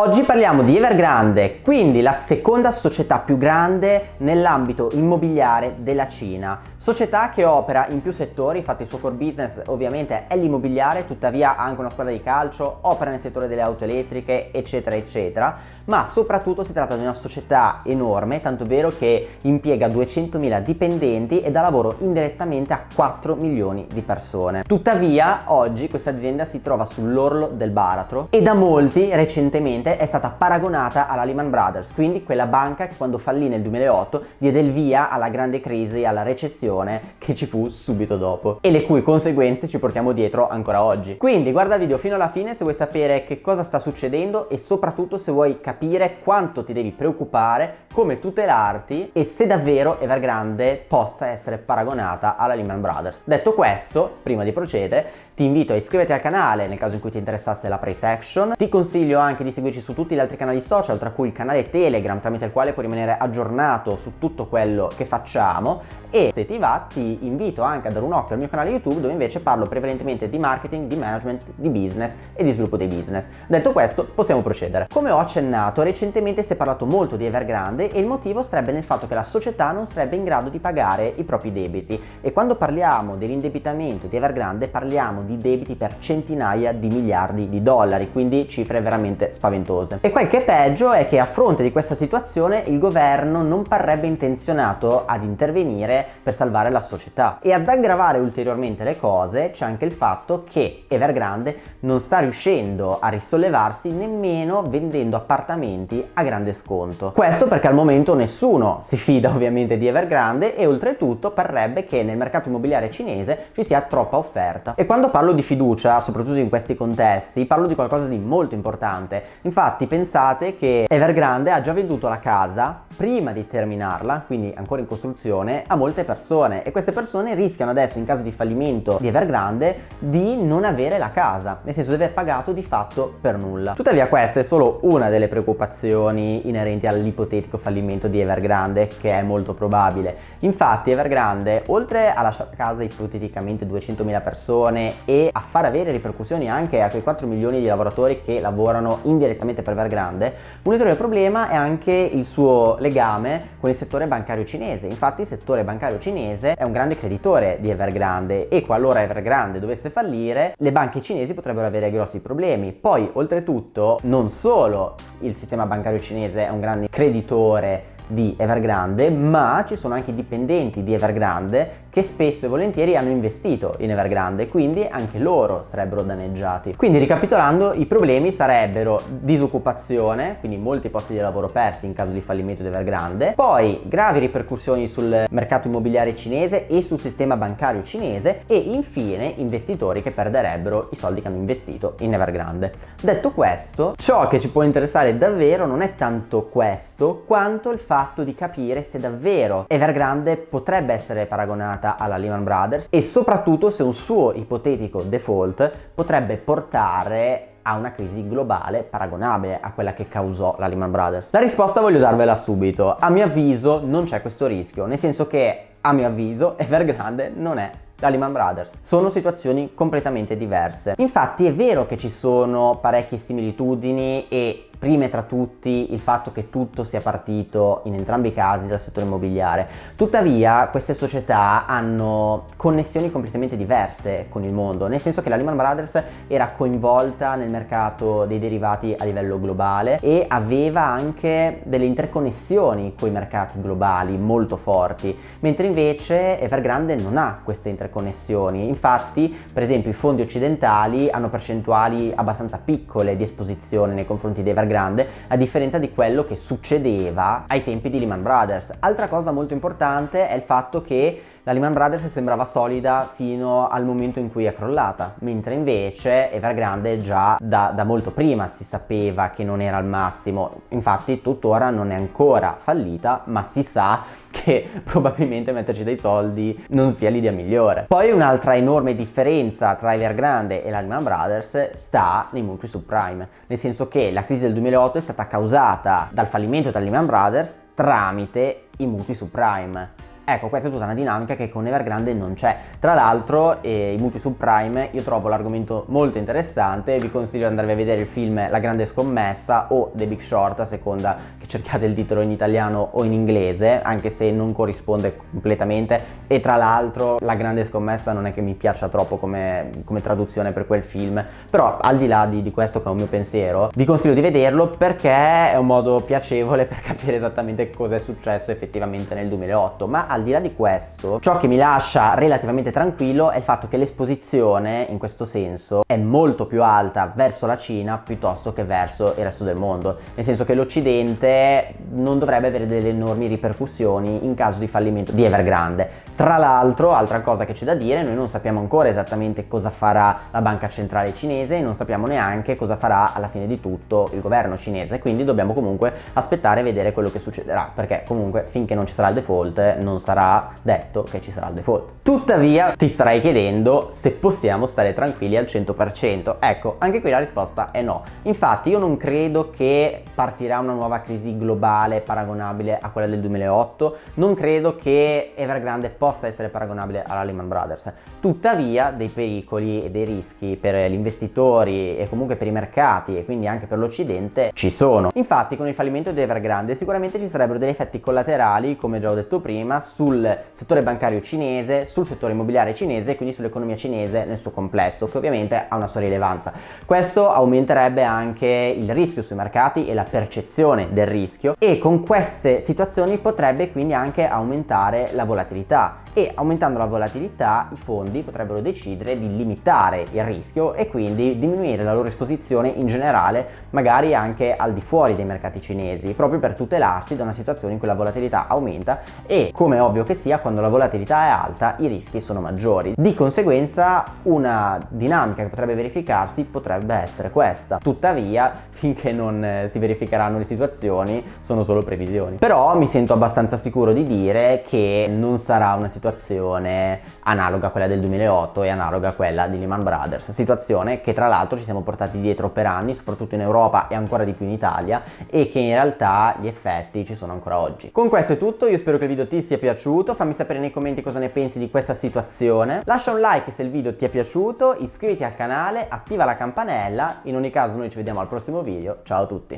Oggi parliamo di Evergrande, quindi la seconda società più grande nell'ambito immobiliare della Cina. Società che opera in più settori, infatti il suo core business ovviamente è l'immobiliare, tuttavia ha anche una squadra di calcio, opera nel settore delle auto elettriche, eccetera, eccetera, ma soprattutto si tratta di una società enorme, tanto vero che impiega 200.000 dipendenti e dà lavoro indirettamente a 4 milioni di persone. Tuttavia, oggi questa azienda si trova sull'orlo del baratro e da molti recentemente è stata paragonata alla Lehman Brothers, quindi quella banca che quando fallì nel 2008 diede il via alla grande crisi, alla recessione che ci fu subito dopo e le cui conseguenze ci portiamo dietro ancora oggi. Quindi guarda il video fino alla fine se vuoi sapere che cosa sta succedendo e soprattutto se vuoi capire quanto ti devi preoccupare, come tutelarti e se davvero Evergrande possa essere paragonata alla Lehman Brothers. Detto questo, prima di procedere, ti invito a iscriverti al canale nel caso in cui ti interessasse la price action. Ti consiglio anche di seguirci su tutti gli altri canali social, tra cui il canale Telegram, tramite il quale puoi rimanere aggiornato su tutto quello che facciamo e se ti va ti invito anche a dare un occhio al mio canale YouTube dove invece parlo prevalentemente di marketing, di management, di business e di sviluppo dei business. Detto questo possiamo procedere. Come ho accennato recentemente si è parlato molto di Evergrande e il motivo sarebbe nel fatto che la società non sarebbe in grado di pagare i propri debiti e quando parliamo dell'indebitamento di Evergrande parliamo di debiti per centinaia di miliardi di dollari quindi cifre veramente spaventose. E quel che è peggio è che a fronte di questa situazione il governo non parrebbe intenzionato ad intervenire per salvare la società. E ad aggravare ulteriormente le cose c'è anche il fatto che Evergrande non sta riuscendo a risollevarsi nemmeno vendendo appartamenti a grande sconto. Questo perché al momento nessuno si fida ovviamente di Evergrande e oltretutto parrebbe che nel mercato immobiliare cinese ci sia troppa offerta. E quando parlo di fiducia, soprattutto in questi contesti, parlo di qualcosa di molto importante. Infatti pensate che Evergrande ha già venduto la casa prima di terminarla, quindi ancora in costruzione, a molte persone e queste persone rischiano adesso in caso di fallimento di Evergrande di non avere la casa, nel senso di aver pagato di fatto per nulla. Tuttavia questa è solo una delle preoccupazioni inerenti all'ipotetico fallimento di Evergrande che è molto probabile. Infatti Evergrande oltre a lasciare a casa ipoteticamente 200.000 persone e a far avere ripercussioni anche a quei 4 milioni di lavoratori che lavorano indirettamente per Evergrande, un ulteriore problema è anche il suo legame con il settore bancario cinese. Infatti il settore bancario cinese è un grande creditore di Evergrande e qualora Evergrande dovesse fallire le banche cinesi potrebbero avere grossi problemi. Poi oltretutto non solo il sistema bancario cinese è un grande creditore di Evergrande ma ci sono anche dipendenti di Evergrande che spesso e volentieri hanno investito in Evergrande quindi anche loro sarebbero danneggiati. Quindi ricapitolando i problemi sarebbero disoccupazione quindi molti posti di lavoro persi in caso di fallimento di Evergrande poi gravi ripercussioni sul mercato immobiliare cinese e sul sistema bancario cinese e infine investitori che perderebbero i soldi che hanno investito in Evergrande. Detto questo ciò che ci può interessare davvero non è tanto questo quanto il fatto fatto di capire se davvero Evergrande potrebbe essere paragonata alla Lehman Brothers e soprattutto se un suo ipotetico default potrebbe portare a una crisi globale paragonabile a quella che causò la Lehman Brothers? La risposta voglio darvela subito. A mio avviso non c'è questo rischio, nel senso che a mio avviso Evergrande non è la Lehman Brothers. Sono situazioni completamente diverse. Infatti è vero che ci sono parecchie similitudini e prime tra tutti il fatto che tutto sia partito in entrambi i casi dal settore immobiliare. Tuttavia queste società hanno connessioni completamente diverse con il mondo, nel senso che la Lehman Brothers era coinvolta nel mercato dei derivati a livello globale e aveva anche delle interconnessioni con i mercati globali molto forti, mentre invece Evergrande non ha queste interconnessioni. Infatti, per esempio, i fondi occidentali hanno percentuali abbastanza piccole di esposizione nei confronti di Evergrande grande a differenza di quello che succedeva ai tempi di Lehman Brothers. Altra cosa molto importante è il fatto che la Lehman Brothers sembrava solida fino al momento in cui è crollata, mentre invece Evergrande già da, da, molto prima si sapeva che non era al massimo, infatti tuttora non è ancora fallita, ma si sa che probabilmente metterci dei soldi non sia l'idea migliore. Poi un'altra enorme differenza tra Evergrande e la Lehman Brothers sta nei mutui subprime, nel senso che la crisi del 2008 è stata causata dal fallimento della Lehman Brothers tramite i mutui subprime Ecco, questa è tutta una dinamica che con Evergrande non c'è. Tra l'altro, eh, i mutui subprime, io trovo l'argomento molto interessante, vi consiglio di andare a vedere il film La grande scommessa o The Big Short, a seconda che cerchiate il titolo in italiano o in inglese, anche se non corrisponde completamente. E tra l'altro La grande scommessa non è che mi piaccia troppo come, come traduzione per quel film, però al di là di, di questo che è un mio pensiero, vi consiglio di vederlo perché è un modo piacevole per capire esattamente cosa è successo effettivamente nel 2008, ma al di là di questo, ciò che mi lascia relativamente tranquillo è il fatto che l'esposizione in questo senso è molto più alta verso la Cina piuttosto che verso il resto del mondo, nel senso che l'Occidente non dovrebbe avere delle enormi ripercussioni in caso di fallimento di Evergrande. Tra l'altro, altra cosa che c'è da dire, noi non sappiamo ancora esattamente cosa farà la banca centrale cinese e non sappiamo neanche cosa farà alla fine di tutto il governo cinese, quindi dobbiamo comunque aspettare e vedere quello che succederà, perché comunque finché non ci sarà il default non sarà detto che ci sarà il default. Tuttavia ti starai chiedendo se possiamo stare tranquilli al 100%. Ecco, anche qui la risposta è no. Infatti io non credo che partirà una nuova crisi globale paragonabile a quella del 2008, non credo che Evergrande possa essere paragonabile alla Lehman Brothers. Tuttavia dei pericoli e dei rischi per gli investitori e comunque per i mercati e quindi anche per l'Occidente ci sono. Infatti con il fallimento di Evergrande sicuramente ci sarebbero degli effetti collaterali, come già ho detto prima, sul settore bancario cinese, sul settore immobiliare cinese e quindi sull'economia cinese nel suo complesso, che ovviamente ha una sua rilevanza. Questo aumenterebbe anche il rischio sui mercati e la percezione del rischio e con queste situazioni potrebbe quindi anche aumentare la volatilità e aumentando la volatilità i fondi potrebbero decidere di limitare il rischio e quindi diminuire la loro esposizione in generale magari anche al di fuori dei mercati cinesi proprio per tutelarsi da una situazione in cui la volatilità aumenta e come è ovvio che sia quando la volatilità è alta i rischi sono maggiori. Di conseguenza una dinamica che potrebbe verificarsi potrebbe essere questa. Tuttavia finché non eh, si verificheranno le situazioni sono solo previsioni. Però mi sento abbastanza sicuro di dire che non sarà una situazione analoga a quella del 2008 e analoga a quella di Lehman Brothers, situazione che tra l'altro ci siamo portati dietro per anni, soprattutto in Europa e ancora di più in Italia e che in realtà gli effetti ci sono ancora oggi. Con questo è tutto, io spero che il video ti sia piaciuto, fammi sapere nei commenti cosa ne pensi di questa situazione, lascia un like se il video ti è piaciuto, iscriviti al canale, attiva la campanella, in ogni caso noi ci vediamo al prossimo video, ciao a tutti!